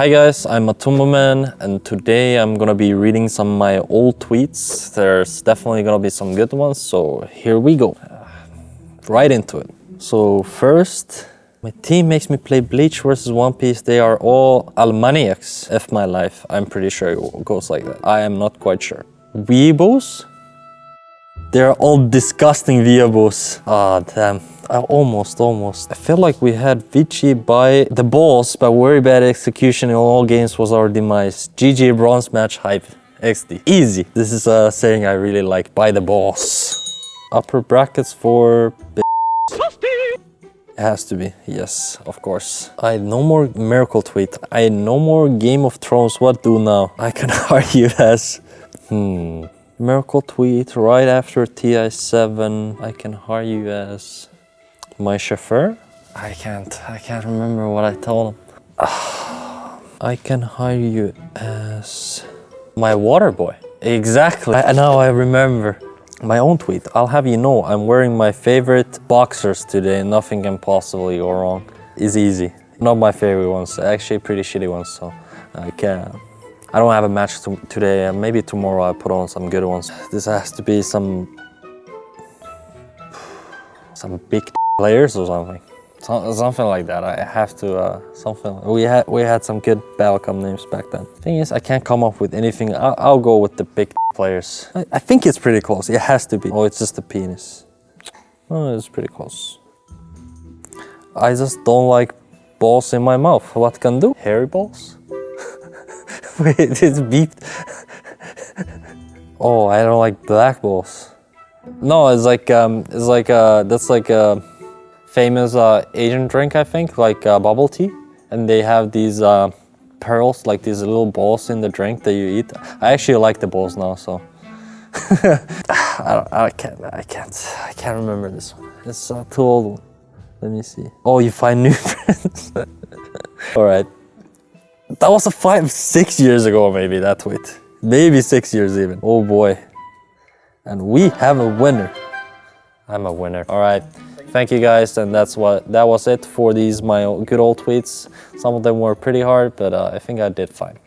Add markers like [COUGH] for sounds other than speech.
Hi guys, I'm Matumbaman and today I'm gonna be reading some of my old tweets. There's definitely gonna be some good ones, so here we go. Right into it. So first, my team makes me play Bleach versus One Piece. They are all Almaniacs. F my life. I'm pretty sure it goes like that. I am not quite sure. Weebos? They're all disgusting Weebos. Ah, damn. I almost, almost. I feel like we had Vici by the balls, but very bad execution in all games was our demise. GG bronze match hype. XD. Easy. This is a saying I really like. By the balls. Upper brackets for... It has to be, yes, of course. I no more Miracle Tweet. I no more Game of Thrones. What do now? I can [LAUGHS] argue as... Hmm... Miracle Tweet right after TI7. I can hire you as my chauffeur. I can't, I can't remember what I told him. [SIGHS] I can hire you as my water boy. Exactly. I, now I remember my own tweet. I'll have you know I'm wearing my favorite boxers today. Nothing can possibly go wrong. It's easy. Not my favorite ones, actually pretty shitty ones. So I can't. I don't have a match to today. And maybe tomorrow I put on some good ones. This has to be some some big players or something. So, something like that. I have to uh, something. We had we had some good Balcom names back then. Thing is, I can't come up with anything. I'll, I'll go with the big players. I, I, think it's pretty close. It has to be. Oh, it's just a penis. Oh, it's pretty close. I just don't like balls in my mouth. What can do? Hairy balls? Wait, [LAUGHS] it's beeped. [LAUGHS] oh, I don't like black balls. No, it's like um, it's like uh, that's like a famous uh, Asian drink, I think, like uh, bubble tea, and they have these uh, pearls, like these little balls in the drink that you eat. I actually like the balls now, so. [LAUGHS] I, I, can't, I can't, I can't remember this one. It's uh, too old. Let me see. Oh, you find new friends. All right. That was a five, six years ago, maybe, that tweet. Maybe six years even. Oh boy. And we have a winner. I'm a winner. All right. Thank you guys. And that's what, that was it for these, my good old tweets. Some of them were pretty hard, but uh, I think I did fine.